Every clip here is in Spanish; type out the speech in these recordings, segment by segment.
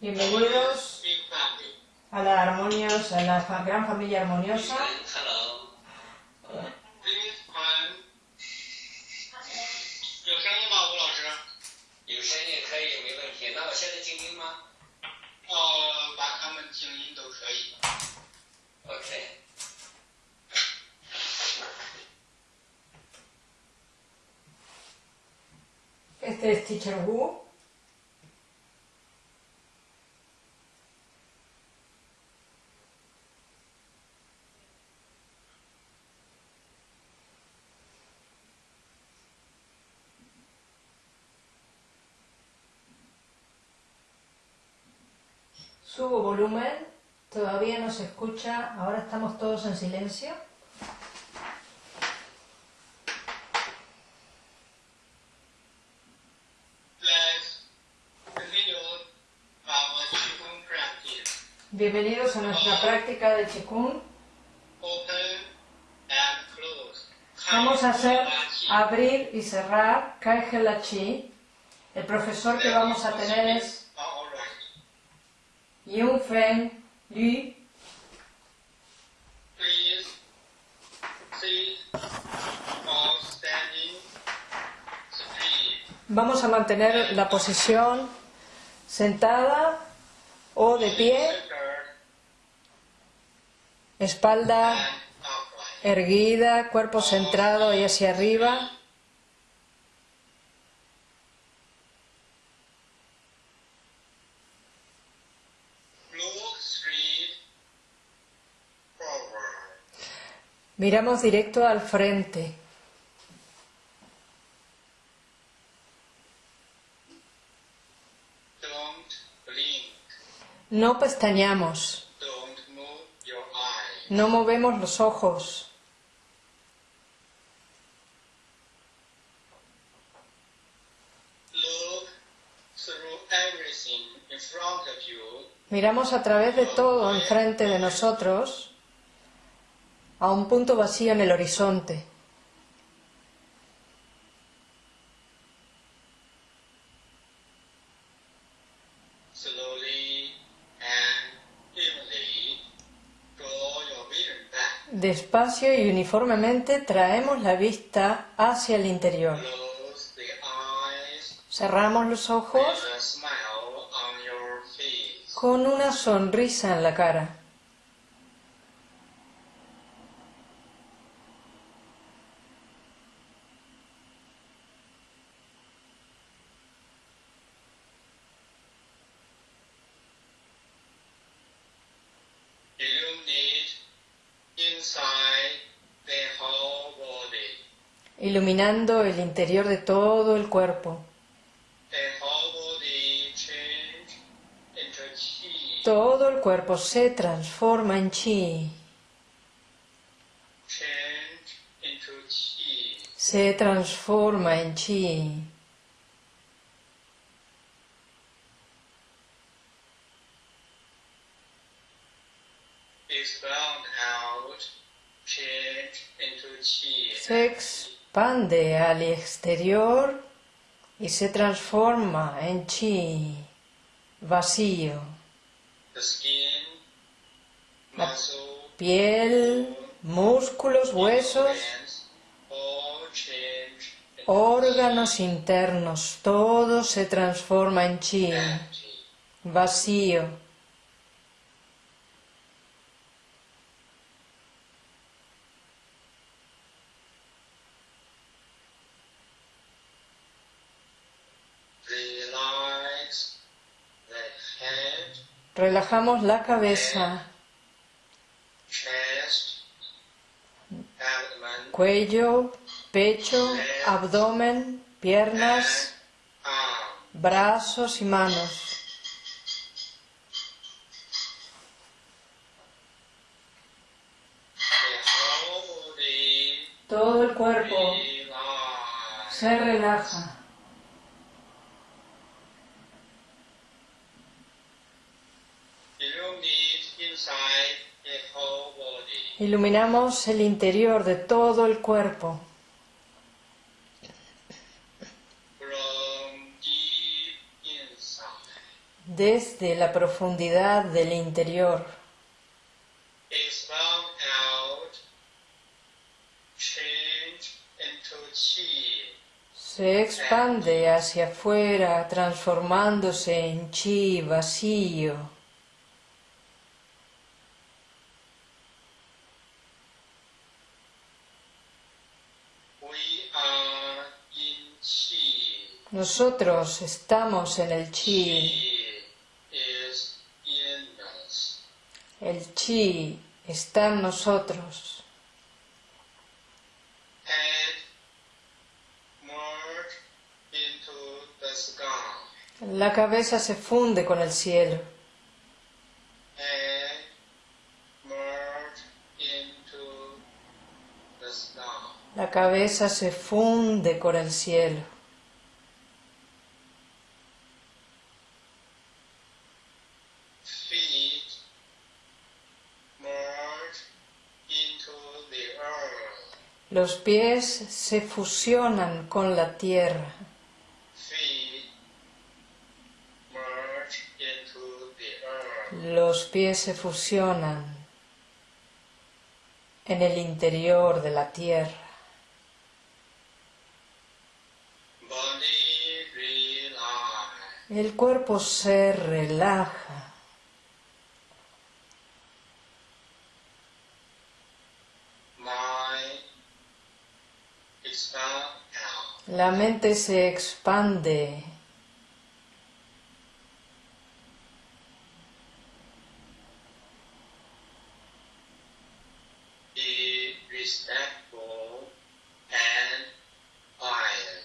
Bienvenidos a la armoniosa, a la gran familia armoniosa. Hello，This time 有 Subo volumen, todavía no se escucha, ahora estamos todos en silencio. Bienvenidos a nuestra práctica de Qigong. Vamos a hacer abrir y cerrar Kai Chi. El profesor que vamos a tener es. Please. Vamos a mantener la posición sentada o de pie, espalda erguida, cuerpo centrado y hacia arriba. Miramos directo al frente. No pestañamos, no movemos los ojos. Miramos a través de todo enfrente de nosotros a un punto vacío en el horizonte. Despacio y uniformemente traemos la vista hacia el interior. Cerramos los ojos con una sonrisa en la cara. Iluminando el interior de todo el cuerpo. Todo el cuerpo se transforma en chi, se transforma en chi. Se expande al exterior y se transforma en chi, vacío. Piel, músculos, huesos, órganos internos, todo se transforma en chi, vacío. Relajamos la cabeza, cuello, pecho, abdomen, piernas, brazos y manos. Todo el cuerpo se relaja. Iluminamos el interior de todo el cuerpo. Desde la profundidad del interior. Se expande hacia afuera, transformándose en chi vacío. we are in chi. Nosotros estamos en el chi. Chi is in us. El chi está en nosotros. La cabeza se funde con el cielo. La cabeza se funde con el cielo. Los pies se fusionan con la tierra. Los pies se fusionan en el interior de la tierra. El cuerpo se relaja. La mente se expande. Be respectful and quiet.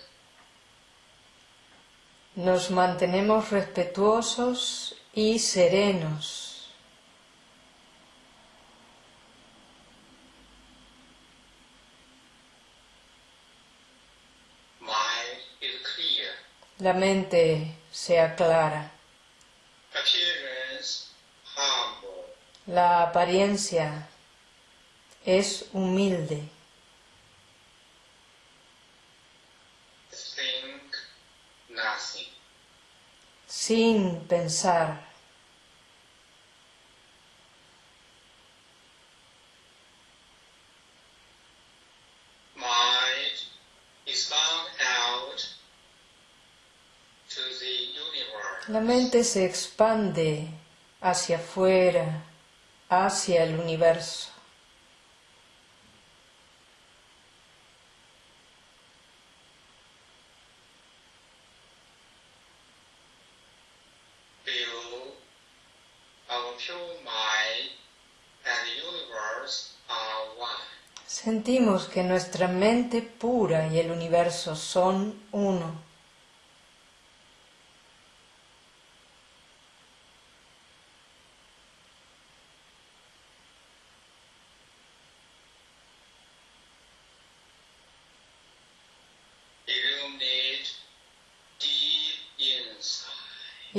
Nos mantenemos respetuosos y serenos. La mente se aclara. La apariencia es humilde. Think nothing. sin pensar. La mente se expande hacia afuera, hacia el universo. Sentimos que nuestra mente pura y el universo son uno.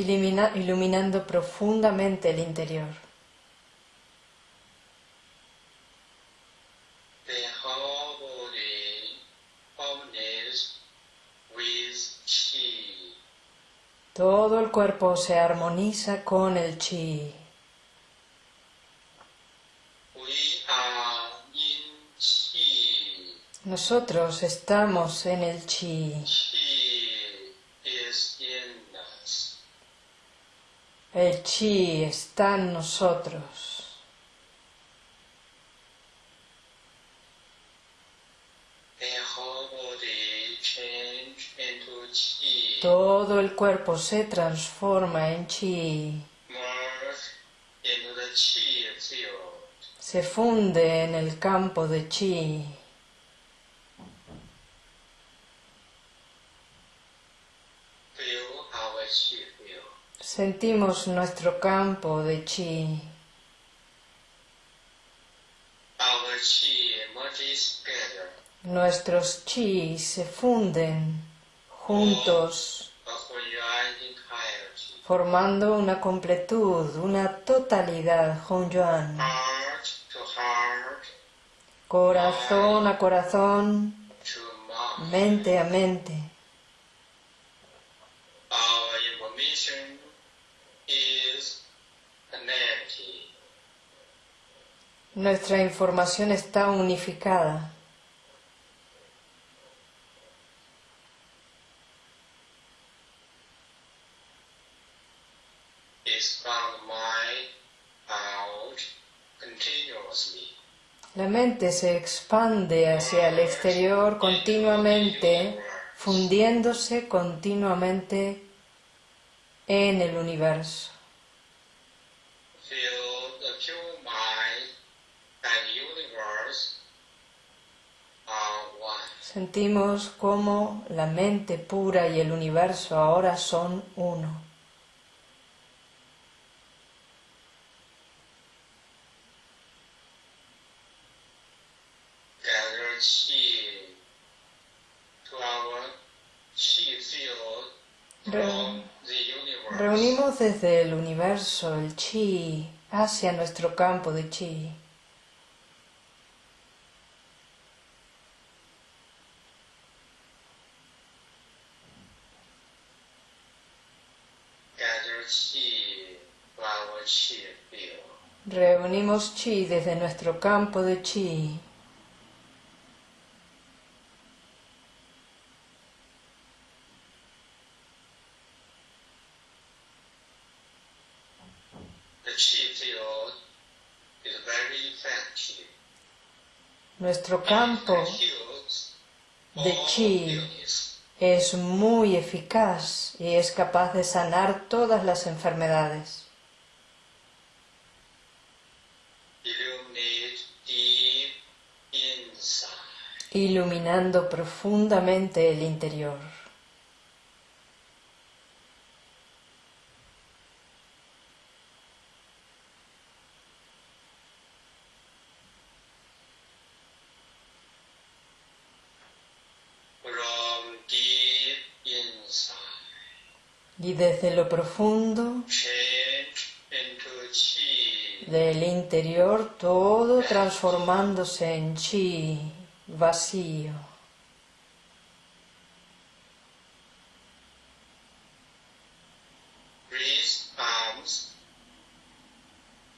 Ilumina- iluminando profundamente el interior. Todo el cuerpo se armoniza con el chi. Nosotros estamos en el. Chi El chi está en nosotros. Todo el cuerpo se transforma en chi. Se funde en el campo de chi. Sentimos nuestro campo de chi. Nuestros chi se funden juntos, formando una completud, una totalidad, Hongyuan. Corazón a corazón, mente a mente. Nuestra información está unificada. La mente se expande hacia el exterior continuamente, fundiéndose continuamente en el universo. Sentimos cómo la mente pura y el universo ahora son uno. Reunimos desde el universo el chi hacia nuestro campo de chi. Reunimos chi desde nuestro campo de chi. Nuestro campo de chi. es muy eficaz y es capaz de sanar todas las enfermedades. Iluminando profundamente el interior. Y desde lo profundo del interior todo transformándose en chi vacío. raise arms,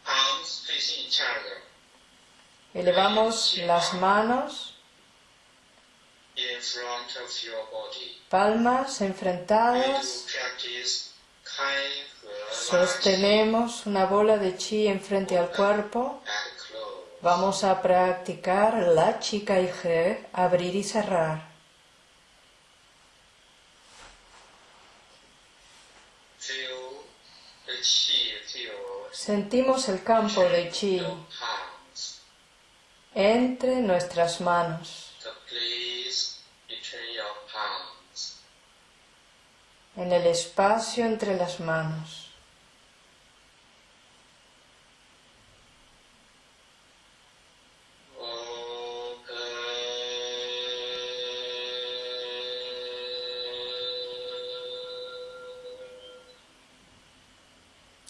arms facing each other Elevamos las manos, in front of your body. palmas enfrentadas, sostenemos una bola de chi enfrente al cuerpo. Vamos a practicar la chica y G, abrir y cerrar. Sentimos el campo de chi entre nuestras manos, en el espacio entre las manos.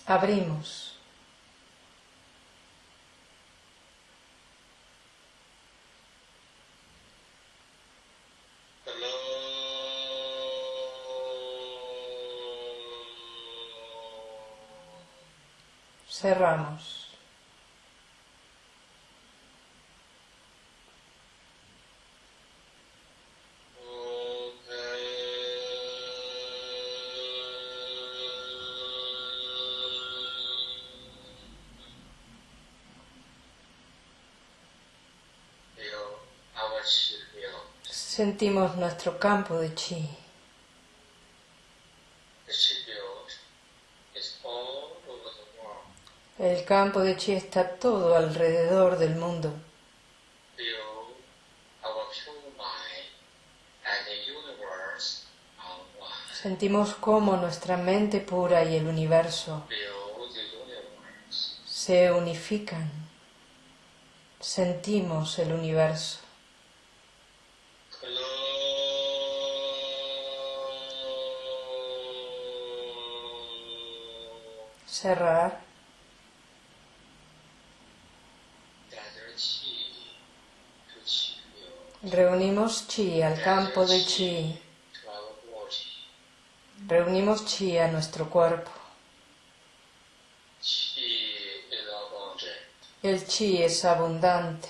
Abrimos. Cerramos. Sentimos nuestro campo de chi. El campo de chi está todo alrededor del mundo. Sentimos cómo nuestra mente pura y el universo se unifican. Sentimos el universo. Cerrar. Reunimos chi al campo de chi. Reunimos chi a nuestro cuerpo. El chi es abundante.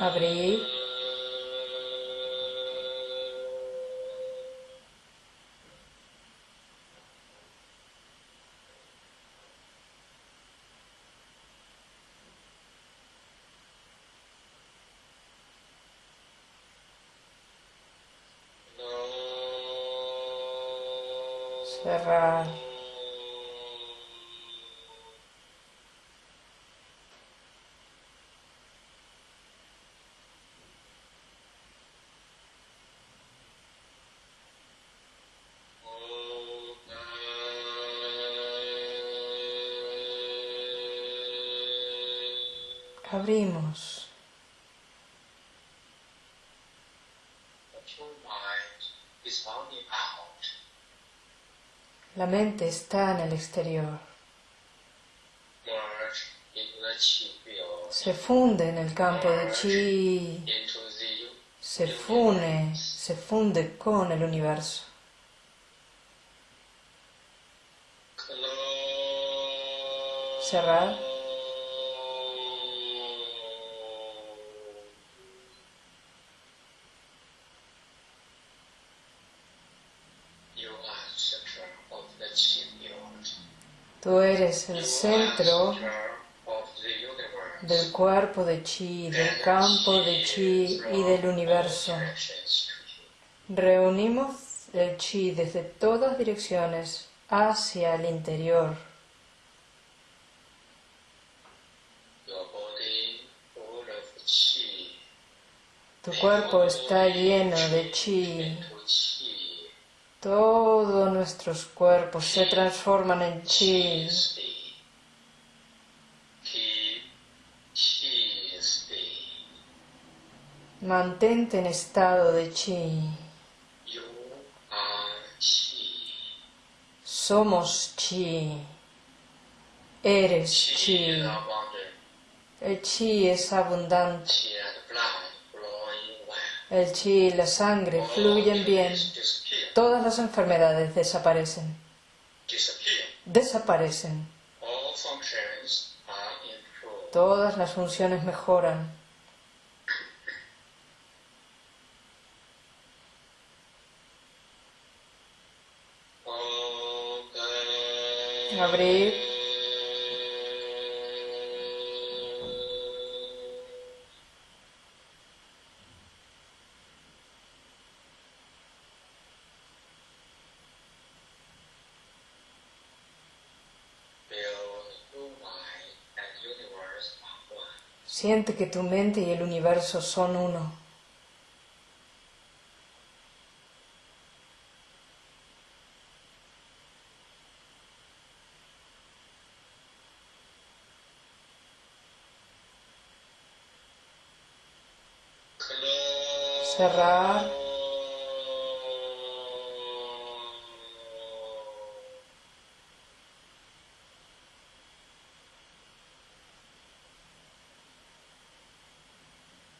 Abrir. Abrimos. La mente está en el exterior. Se funde en el campo de chi. Se fune, se funde con el universo. Cerrar. Eres el centro del cuerpo de chi, del campo de chi y del universo. Reunimos el chi desde todas direcciones hacia el interior. Tu cuerpo está lleno de chi. Todos nuestros cuerpos se transforman en chi. Mantente en estado de chi. Somos chi. Eres Chi. El chi es abundante. El chi y la sangre fluyen bien. Todas las enfermedades desaparecen. Desaparecen. Todas las funciones mejoran. Abrir. Que tu mente y el universo son uno. Close. Cerrar.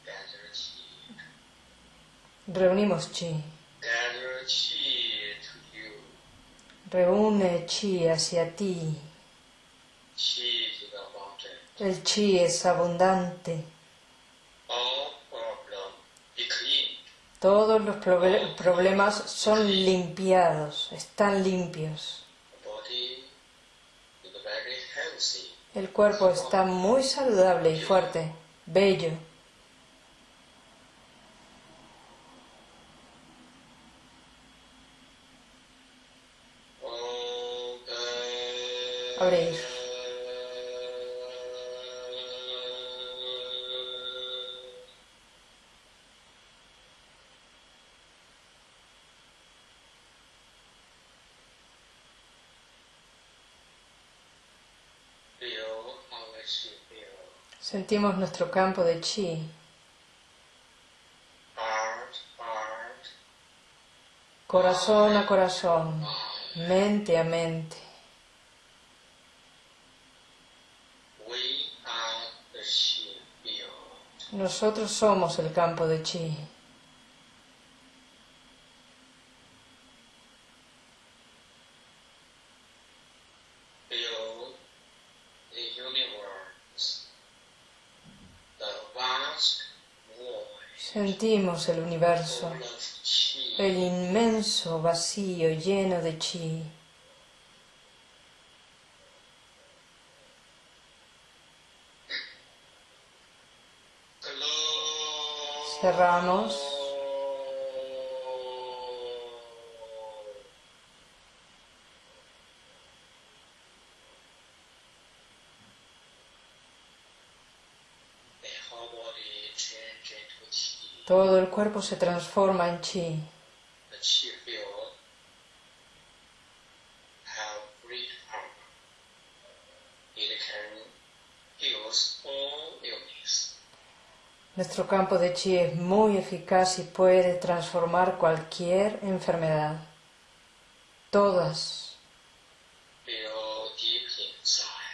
Gather chi. Reunimos chi. Reúne chi hacia ti. El chi es abundante. Todos los proble- problemas son limpiados, están limpios. El cuerpo está muy saludable y fuerte, bello. Sentimos nuestro campo de chi, corazón a corazón, mente a mente. Nosotros somos el campo de chi. Sentimos el universo, el inmenso vacío lleno de chi. Cerramos Todo el cuerpo se transforma en chi. Illness. Nuestro campo de chi es muy eficaz y puede transformar cualquier enfermedad. Todas.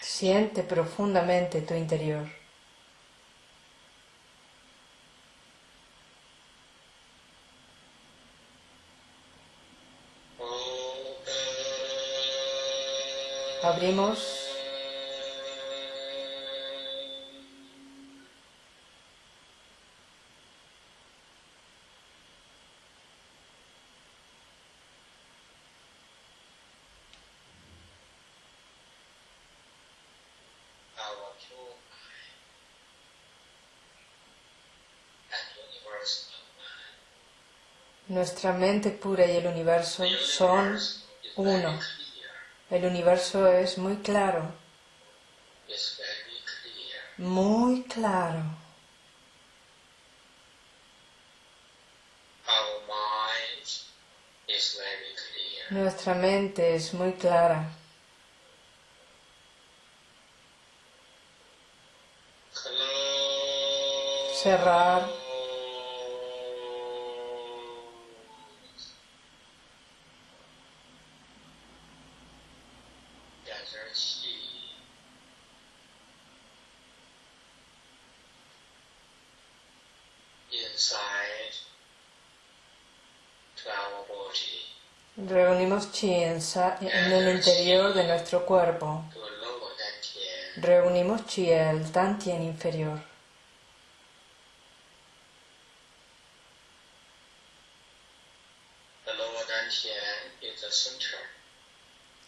Siente profundamente tu interior. Nuestra mente pura y el universo son uno. El universo es muy claro, muy claro. Nuestra mente es muy clara. Cerrar. Reunimos chi en, en el interior de nuestro cuerpo. Reunimos chi el tantien inferior.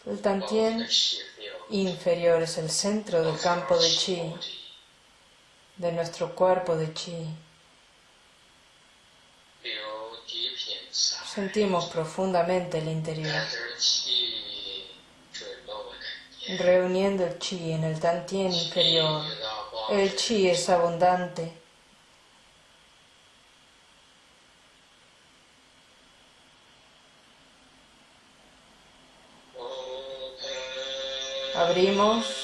El tantien inferior es el centro del campo de chi, de nuestro cuerpo de chi. Sentimos profundamente el interior, reuniendo el chi en el tantien inferior. El chi es abundante. Abrimos.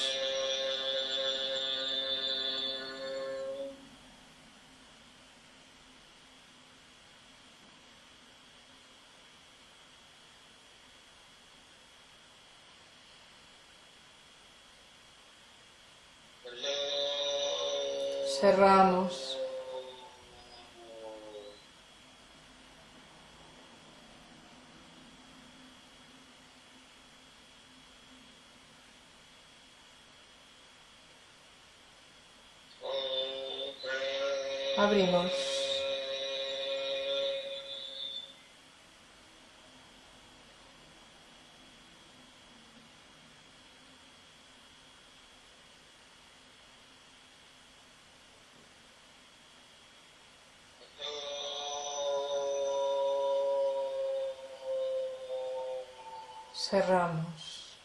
Cerramos. Abrimos. Cerramos.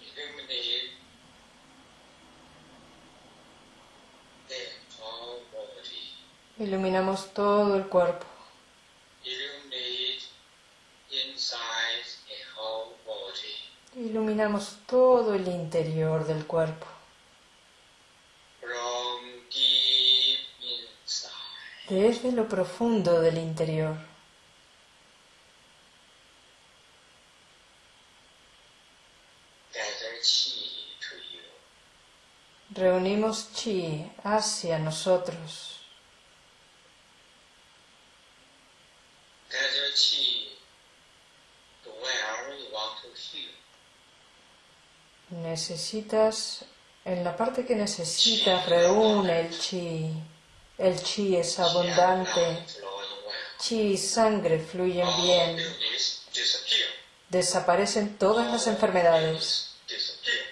Illuminate the whole body. Iluminamos todo el cuerpo. Iluminamos todo el interior del cuerpo. Desde lo profundo del interior. Reunimos chi hacia nosotros. Necesitas, en la parte que necesitas, reúne el chi. El chi es abundante. Chi y sangre fluyen bien. Desaparecen todas las enfermedades.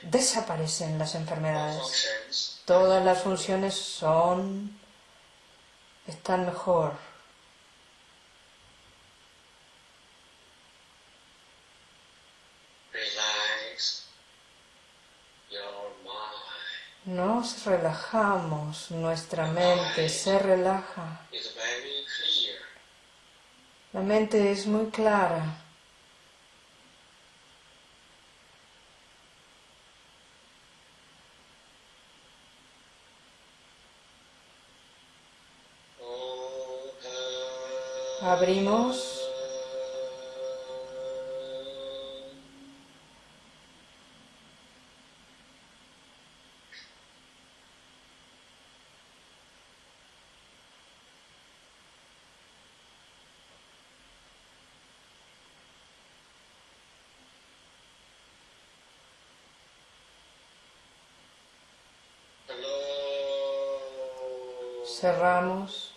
Desaparecen las enfermedades. Todas las funciones son... están mejor. Nos relajamos, nuestra mente se relaja. La mente es muy clara. Abrimos. Cerramos.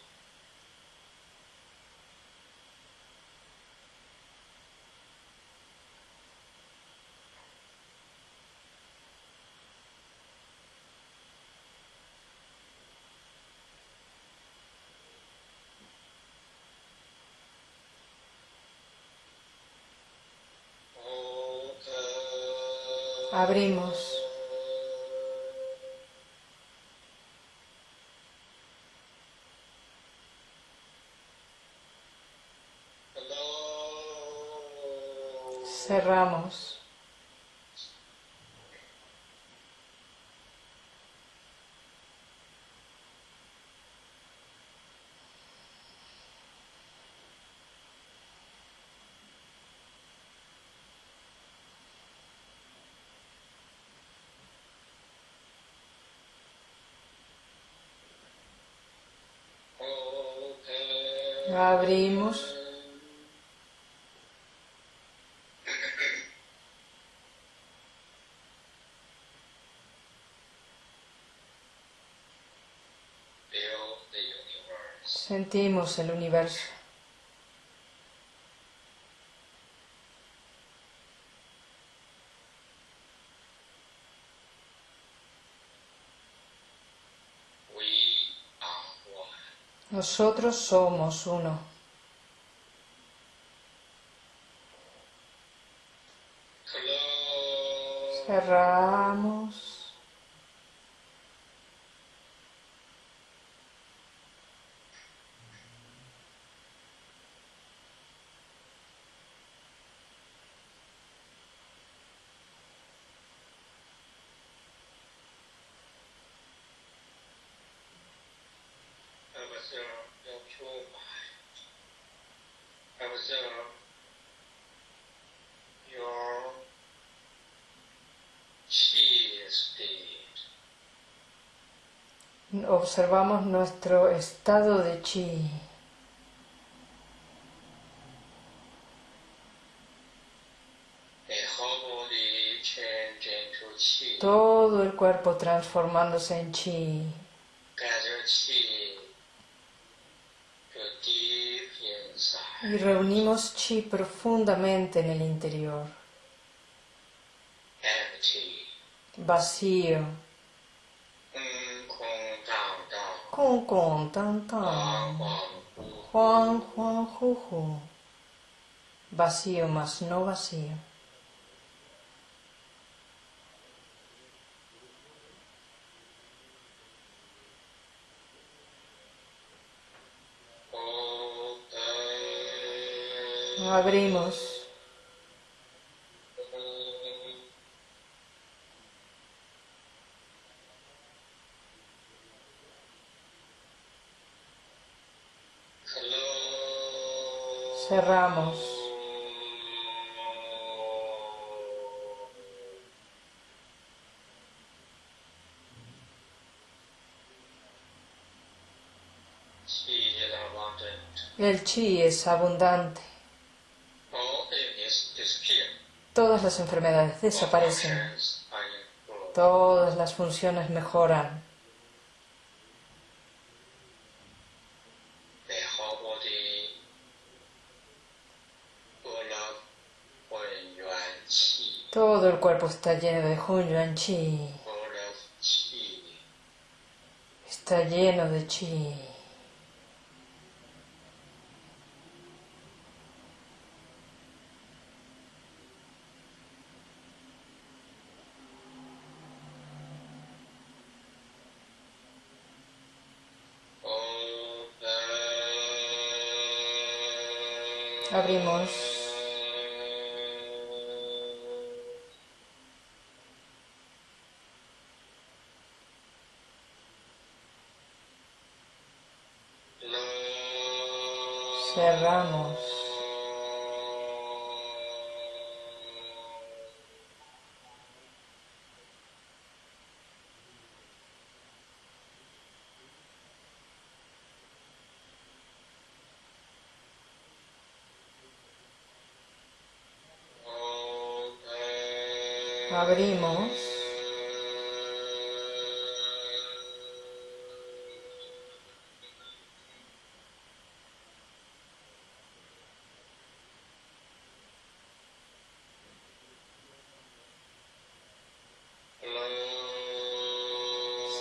Abrimos. Hello. Cerramos. Abrimos. Sentimos el universo. Nosotros somos uno. Cerramos. Observamos nuestro estado de chi. Todo el cuerpo transformándose en chi. Y reunimos chi profundamente en el interior. Vacío con con tan tan, Juan Juan ju, ju. vacío mas no vacío. Abrimos. cerramos. El chi es abundante. Todas las enfermedades desaparecen. Todas las funciones mejoran. Pues, está lleno de Hunyuan Chi. Está lleno de Chi. Abrimos.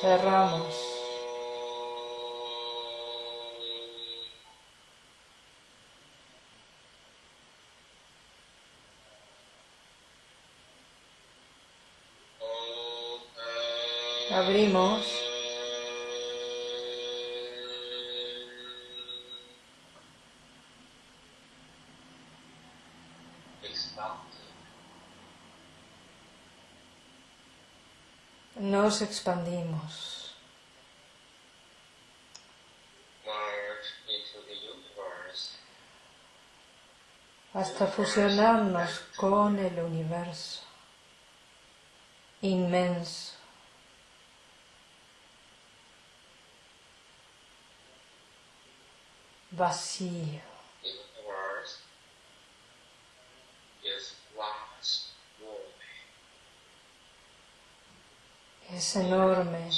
Cerramos. Abrimos. Nos expandimos hasta fusionarnos con el universo inmenso. vacío. Es enorme.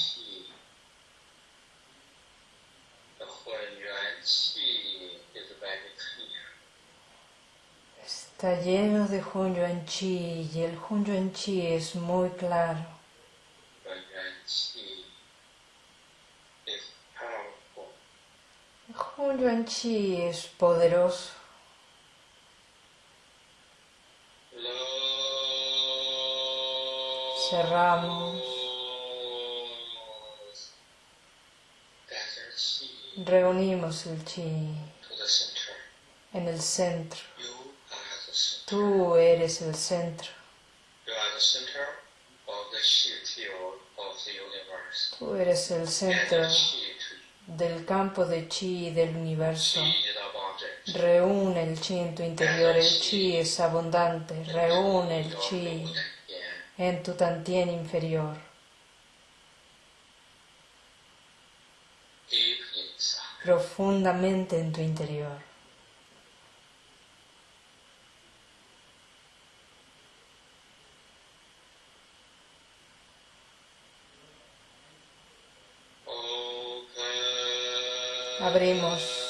Está lleno de Hunyuan Chi y el Hunyuan Chi es muy claro. Hun Yuan Chi es poderoso. Cerramos. Reunimos el Chi en el centro. Tú eres el centro. Tú eres el centro del campo de Chi del universo. Reúne el Chi en tu interior. El Chi es abundante. Reúne el Chi en tu tantien inferior. Profundamente en tu interior. Abrimos.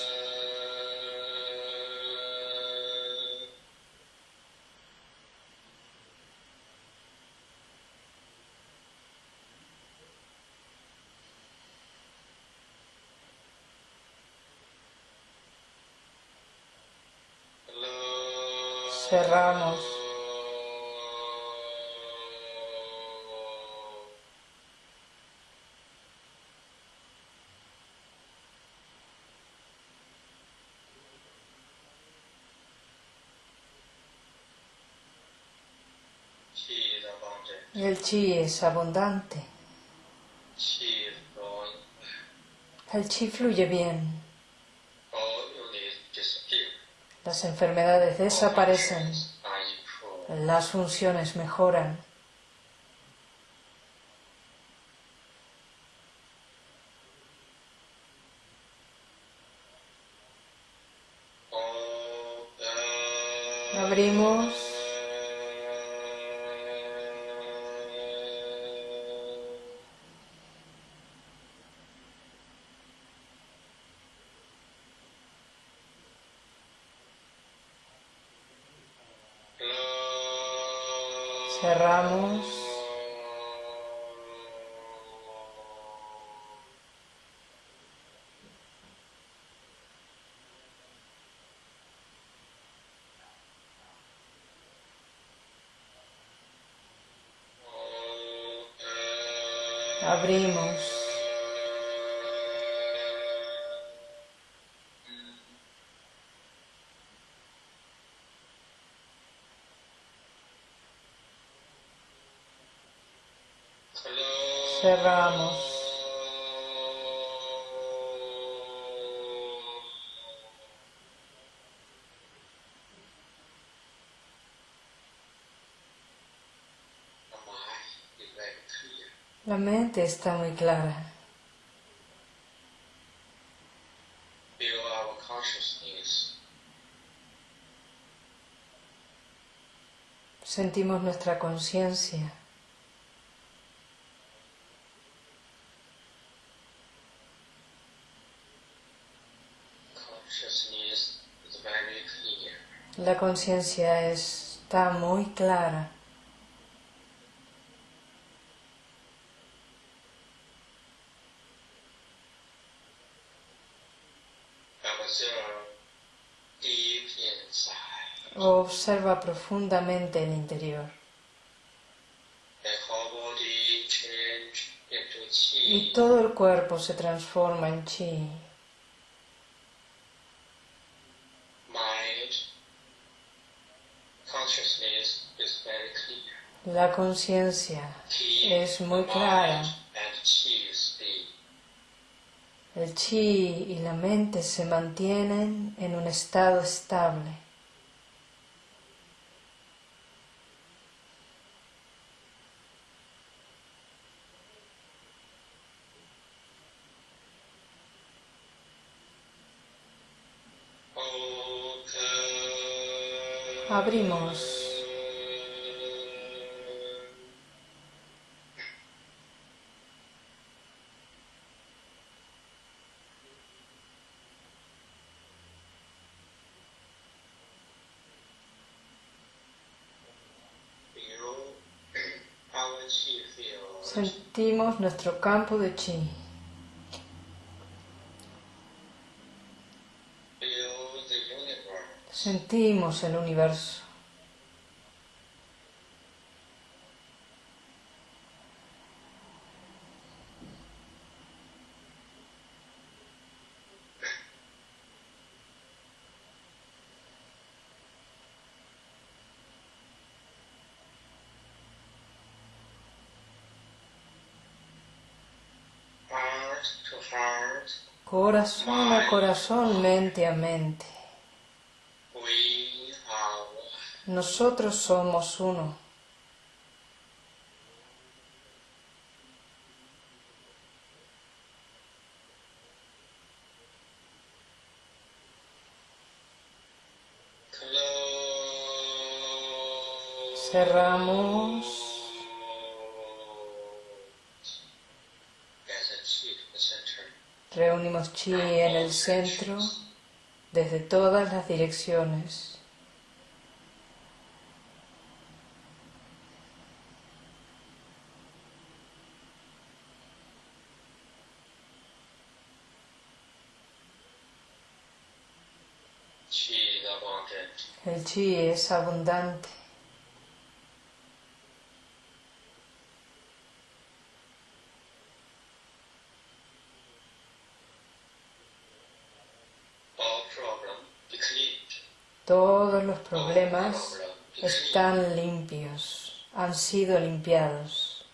El Chi es abundante. El Chi fluye bien. Las enfermedades desaparecen. Las funciones mejoran. Abrimos. Cerramos. Mente está muy clara. Sentimos nuestra conciencia. La conciencia está muy clara. Observa profundamente el interior. Y todo el cuerpo se transforma en chi. La conciencia es muy clara. El chi y la mente se mantienen en un estado estable. Abrimos. Sentimos nuestro campo de chi. Sentimos el universo. Corazón a corazón, mente a mente. We are Nosotros somos uno. Cerramos. Reunimos chi en el centro desde todas las direcciones. El chi es abundante. Todos los problemas están limpios, han sido limpiados.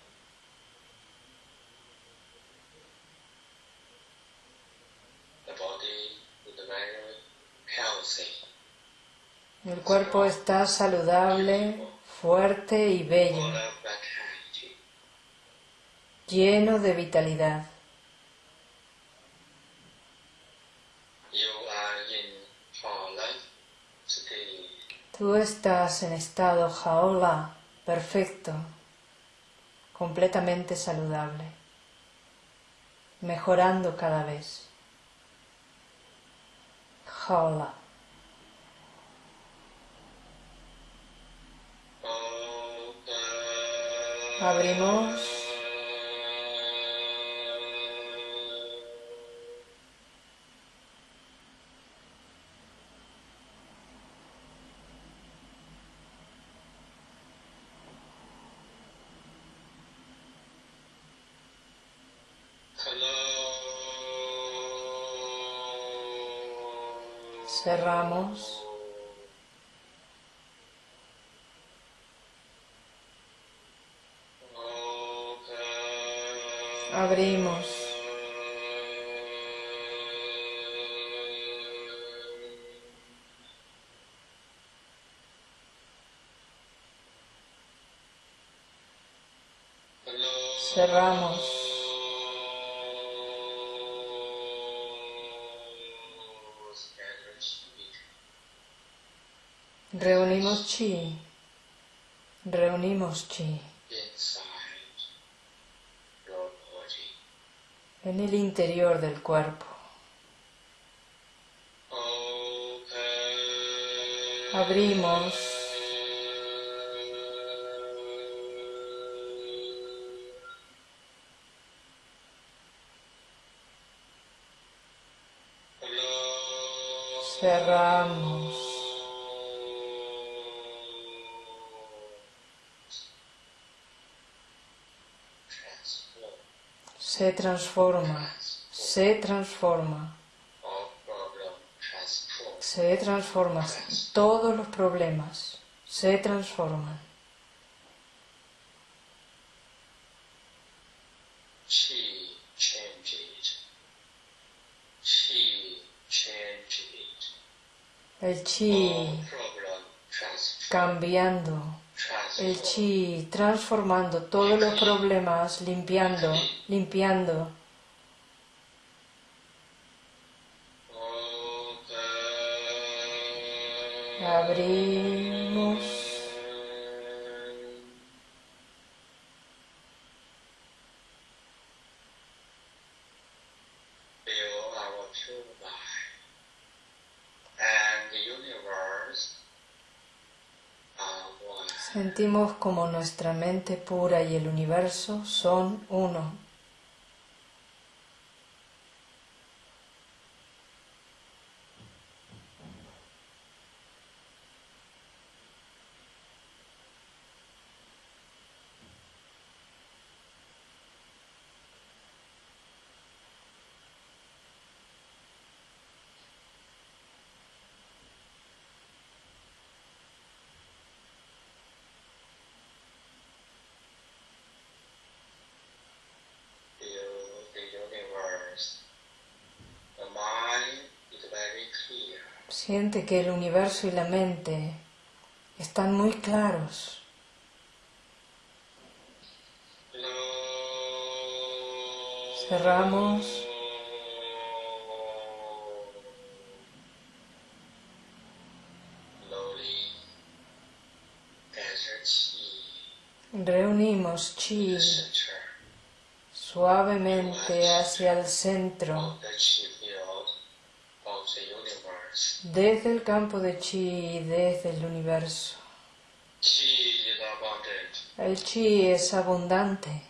El cuerpo está saludable, fuerte y bello, lleno de vitalidad. Tú estás en estado jaola perfecto, completamente saludable, mejorando cada vez. Jaola. Abrimos. Cerramos. Interior del cuerpo. Abrimos. Cerramos. Se transforma. Se transforma. Se transforma. Todos los problemas se transforman. El chi cambiando. El chi transformando todos los problemas, limpiando, limpiando. Como nuestra mente pura y el universo son uno. Siente que el universo y la mente están muy claros. Cerramos. Reunimos chi suavemente hacia el centro of the chi field of the universe. Desde el campo de chi y desde el universo. El chi es abundante.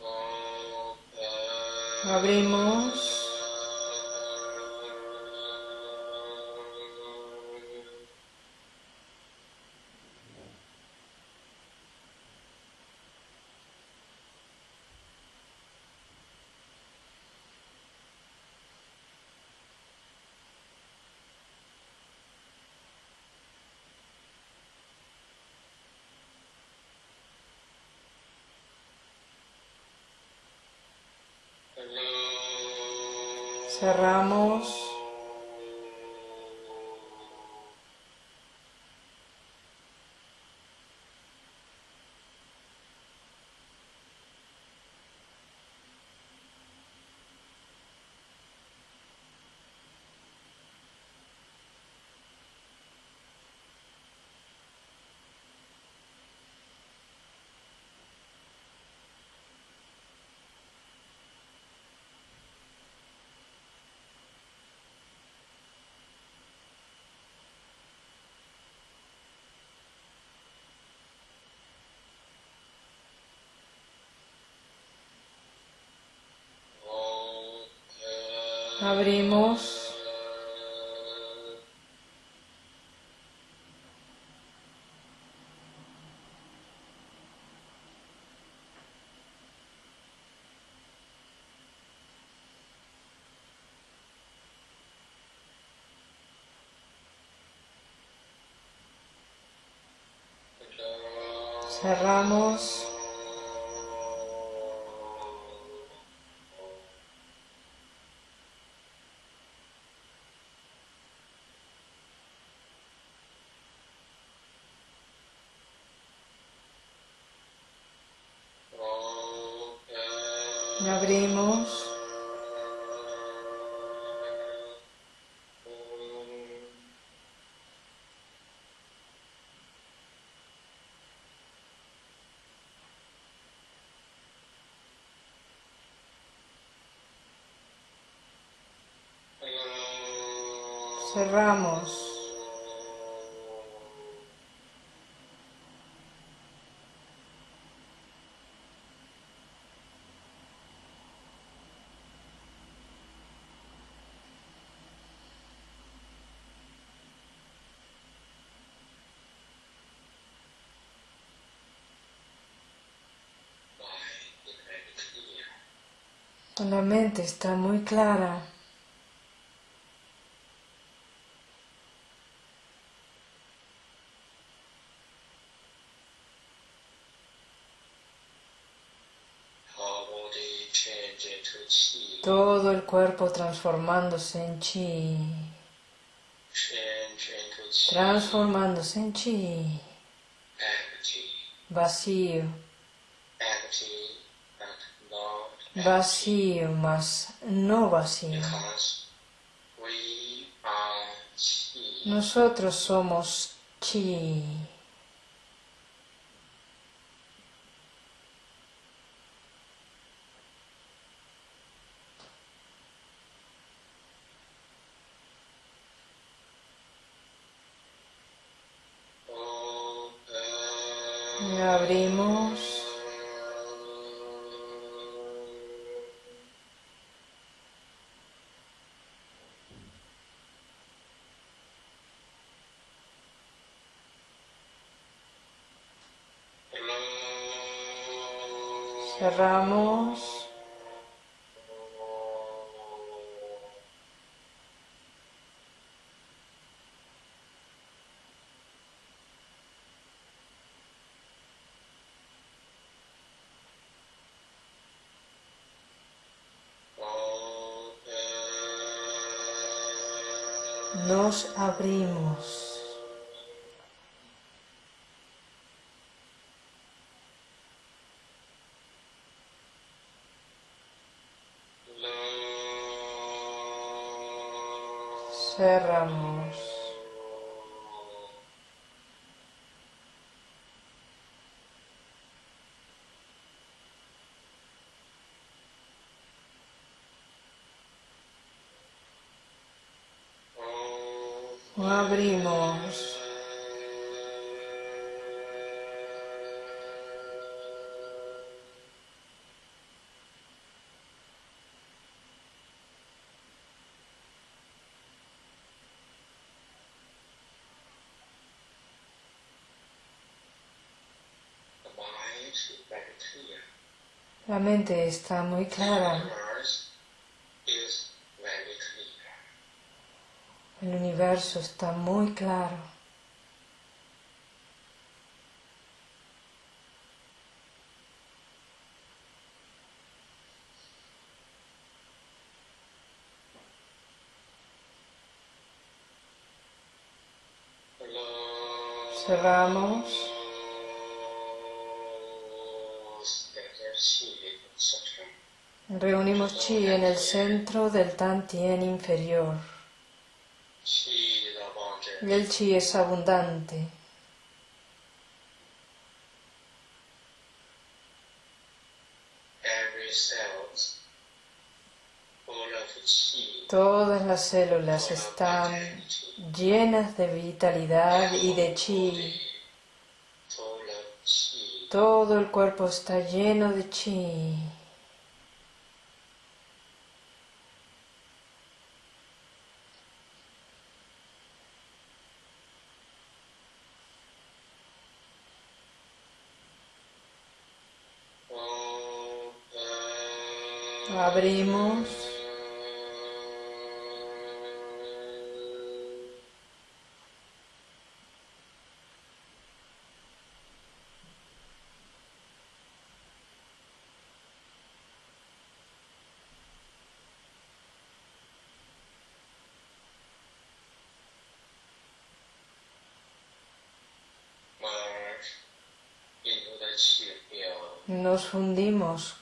Open. Abrimos. Cerramos. Abrimos. Cerramos. Cerramos. La mente está muy clara. Todo el cuerpo transformándose en chi. Transformándose en chi. Vacío. Vacío más no vacío. Nosotros somos chi. Cerramos. Nos abrimos. La mente está muy clara. El universo está muy claro. Cerramos. Reunimos chi en el centro del Tantien inferior. Y el chi es abundante. Todas las células están llenas de vitalidad y de chi. Todo el cuerpo está lleno de chi. Nos fundimos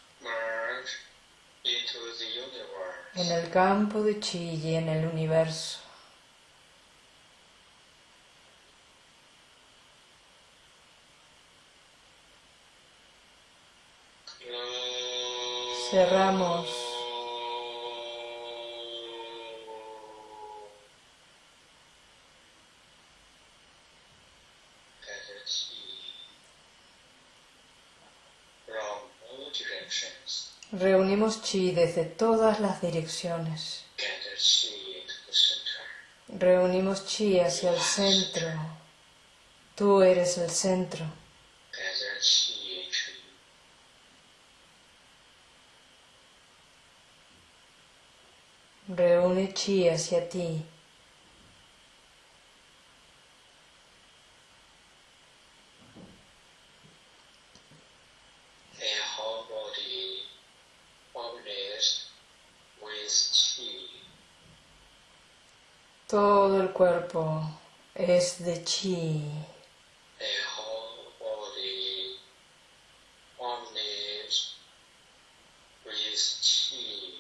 en el campo de chi y en el universo. Cerramos. Reunimos chi desde todas las direcciones. Reunimos chi hacia el centro. Tú eres el centro. Reúne chi hacia ti. the whole body formless with chi. Todo el cuerpo es de chi. Chi.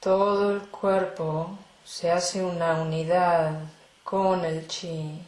Todo el cuerpo se hace una unidad con el chi.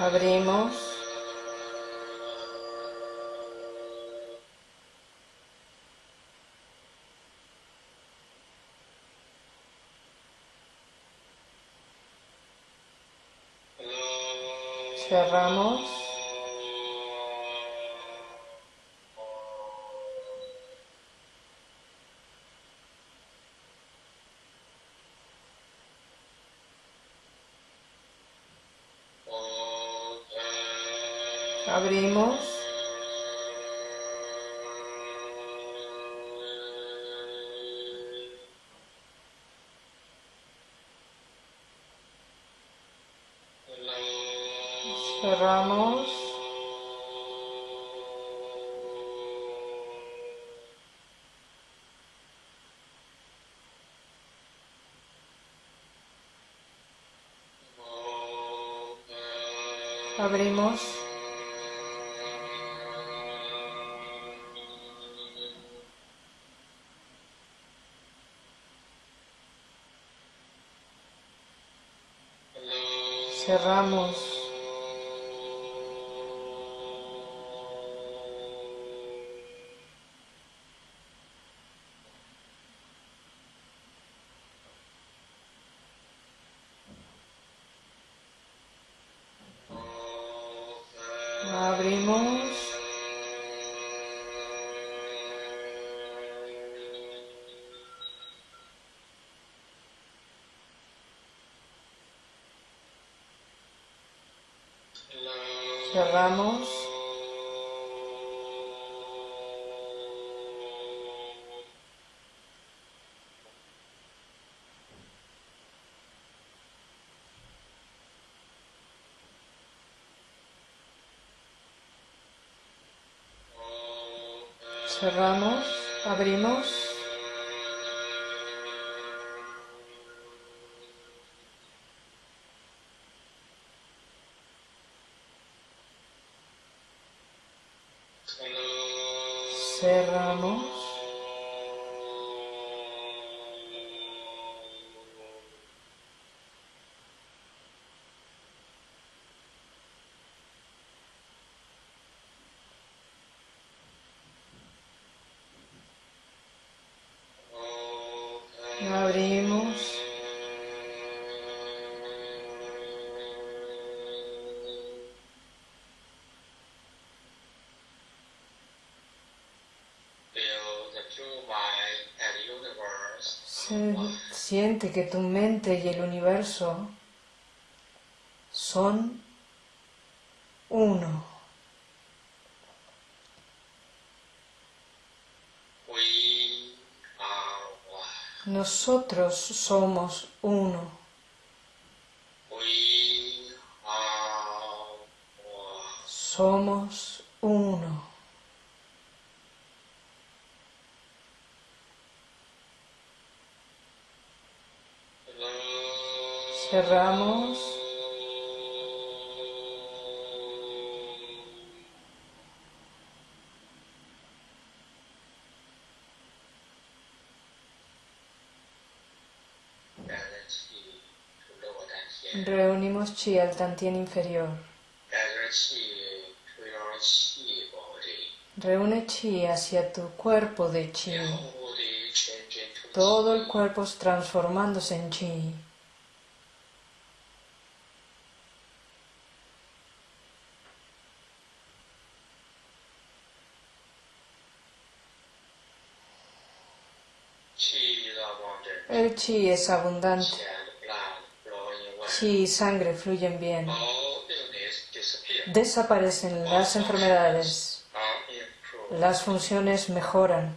Abrimos. Cerramos. Cerramos. Abrimos. Cerramos. Cerramos. Abrimos. Cerramos. Siente que tu mente y el universo son uno. Nosotros somos uno. Somos uno. Cerramos. Reunimos chi al tantien inferior. Reúne chi hacia tu cuerpo de chi. Todo el cuerpo transformándose en chi. El chi es abundante. Chi y sangre fluyen bien. Desaparecen las enfermedades. Las funciones mejoran.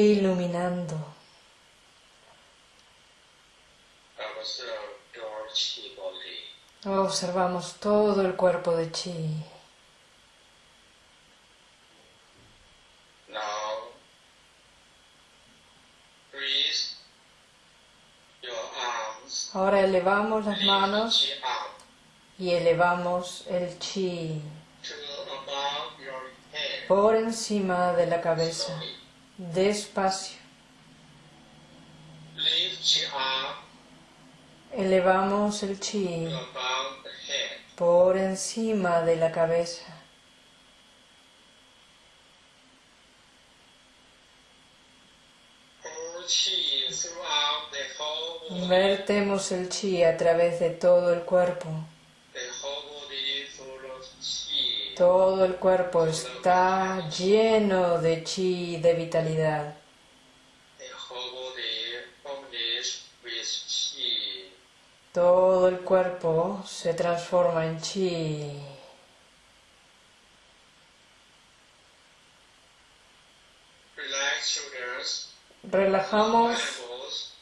Iluminando. chi body. Observamos todo el cuerpo de chi. Ahora elevamos las manos y elevamos el chi por encima de la cabeza. Despacio. Elevamos el chi por encima de la cabeza. Vertemos el chi a través de todo el cuerpo. Todo el cuerpo está lleno de chi, de vitalidad. Todo el cuerpo se transforma en chi. Relajamos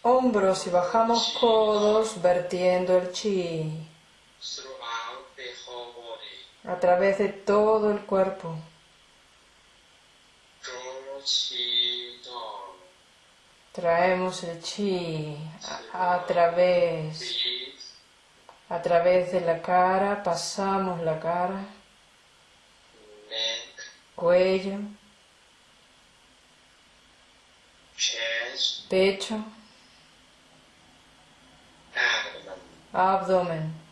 hombros y bajamos codos vertiendo el chi a través de todo el cuerpo. Traemos el chi a, a través a través de la cara, pasamos la cara, cuello, pecho, Abdomen.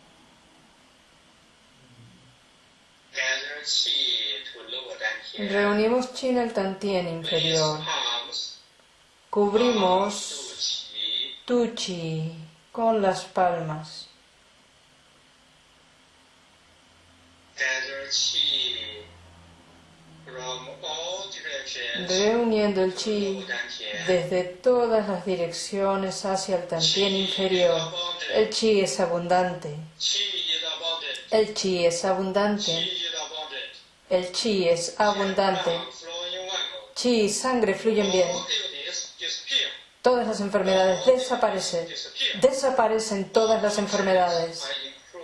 Reunimos chi en el tantien inferior. Cubrimos to chi. tu chi con las palmas. Reuniendo el chi desde todas las direcciones hacia el tantien inferior. El chi es abundante. El chi es abundante. El chi es abundante. Chi y sangre fluyen bien. Todas las enfermedades desaparecen. Desaparecen todas las enfermedades.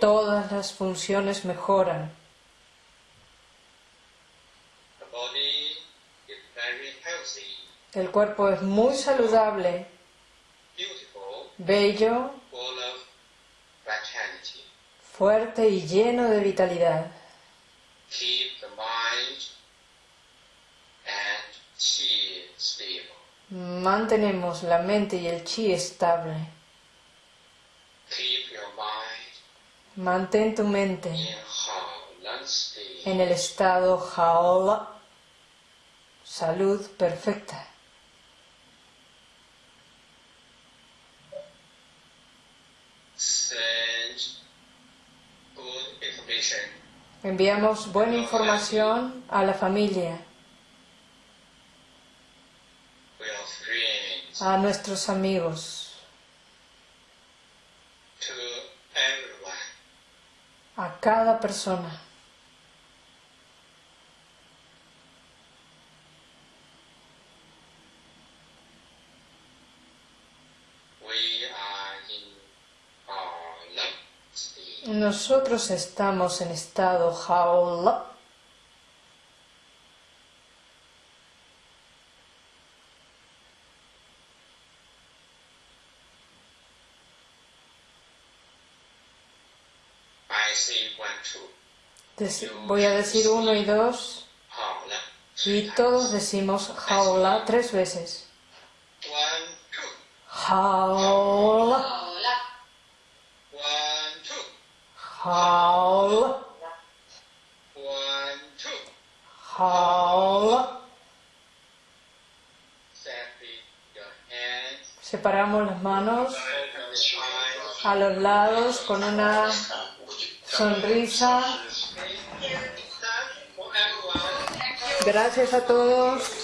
Todas las funciones mejoran. El cuerpo es muy saludable, bello, fuerte y lleno de vitalidad. Mantenemos la mente y el chi estable. Mantén tu mente en el estado Haola, salud perfecta. Enviamos buena información a la familia, a nuestros amigos, a cada persona. Nosotros estamos en estado. Voy a decir uno y dos y todos decimos Haola tres veces. Separate your hands. Separamos las manos a los lados con una sonrisa. Gracias a todos.